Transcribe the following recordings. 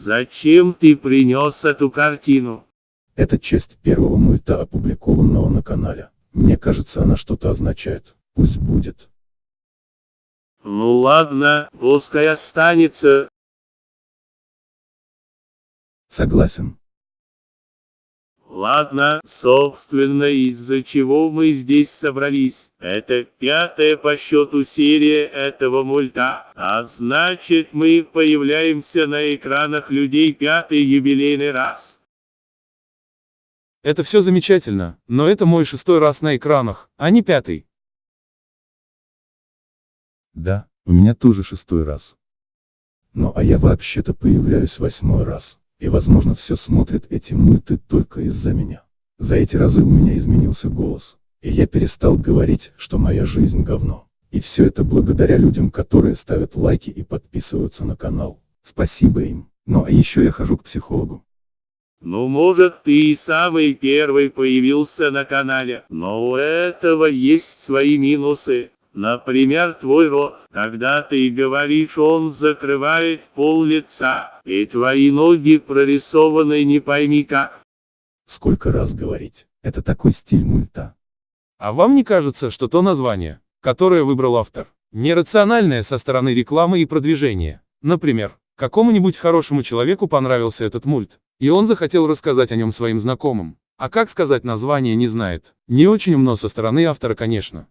зачем ты принес эту картину? Это часть первого мульта, опубликованного на канале. Мне кажется, она что-то означает. Пусть будет. Ну ладно, пускай останется. Согласен. Ладно, собственно, из-за чего мы здесь собрались. Это пятая по счету серия этого мульта, а значит мы появляемся на экранах людей пятый юбилейный раз. Это все замечательно, но это мой шестой раз на экранах, а не пятый. Да, у меня тоже шестой раз. Ну а я вообще-то появляюсь восьмой раз. И возможно все смотрят эти мульты только из-за меня. За эти разы у меня изменился голос. И я перестал говорить, что моя жизнь говно. И все это благодаря людям, которые ставят лайки и подписываются на канал. Спасибо им. Ну а еще я хожу к психологу. Ну может ты и самый первый появился на канале, но у этого есть свои минусы. Например, твой рот, когда ты говоришь, он закрывает пол лица, и твои ноги прорисованы не пойми как. Сколько раз говорить, это такой стиль мульта. А вам не кажется, что то название, которое выбрал автор, нерациональное со стороны рекламы и продвижения? Например, какому-нибудь хорошему человеку понравился этот мульт, и он захотел рассказать о нем своим знакомым. А как сказать название не знает. Не очень умно со стороны автора, конечно.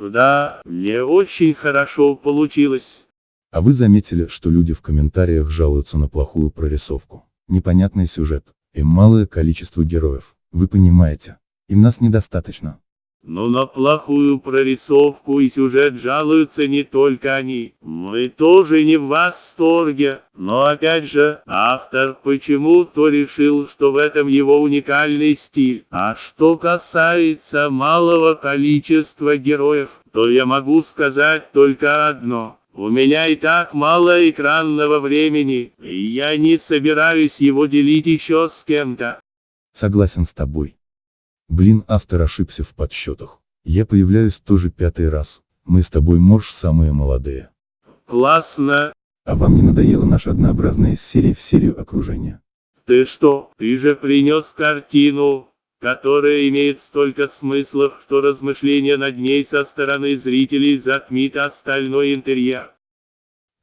Да, мне очень хорошо получилось. А вы заметили, что люди в комментариях жалуются на плохую прорисовку, непонятный сюжет, и малое количество героев, вы понимаете, им нас недостаточно. Но на плохую прорисовку и сюжет жалуются не только они. Мы тоже не в восторге. Но опять же, автор почему-то решил, что в этом его уникальный стиль. А что касается малого количества героев, то я могу сказать только одно. У меня и так мало экранного времени, и я не собираюсь его делить еще с кем-то. Согласен с тобой. Блин, автор ошибся в подсчетах. Я появляюсь тоже пятый раз. Мы с тобой, морж, самые молодые. Классно. А вам не надоела наша однообразная серия в серию окружения? Ты что, ты же принес картину, которая имеет столько смыслов, что размышления над ней со стороны зрителей затмит остальной интерьер.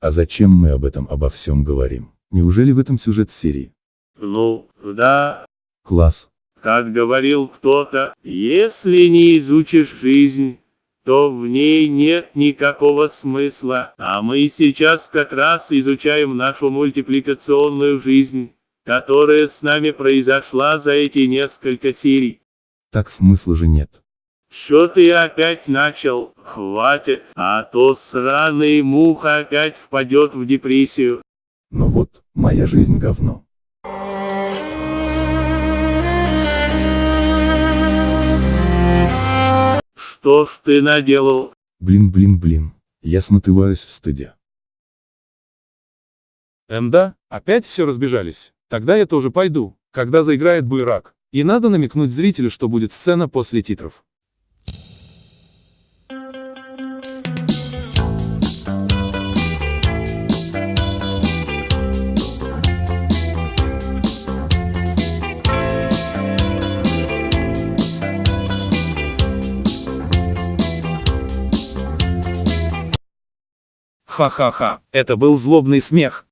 А зачем мы об этом обо всем говорим? Неужели в этом сюжет серии? Ну, да. Класс. Как говорил кто-то, если не изучишь жизнь, то в ней нет никакого смысла. А мы сейчас как раз изучаем нашу мультипликационную жизнь, которая с нами произошла за эти несколько серий. Так смысла же нет. Что ты опять начал? Хватит, а то сраный муха опять впадет в депрессию. Ну вот, моя жизнь говно. Что ж ты наделал? Блин, блин, блин. Я смотываюсь в стыде. Эм да, опять все разбежались. Тогда я тоже пойду, когда заиграет Буйрак. И надо намекнуть зрителю, что будет сцена после титров. Ха-ха-ха, это был злобный смех.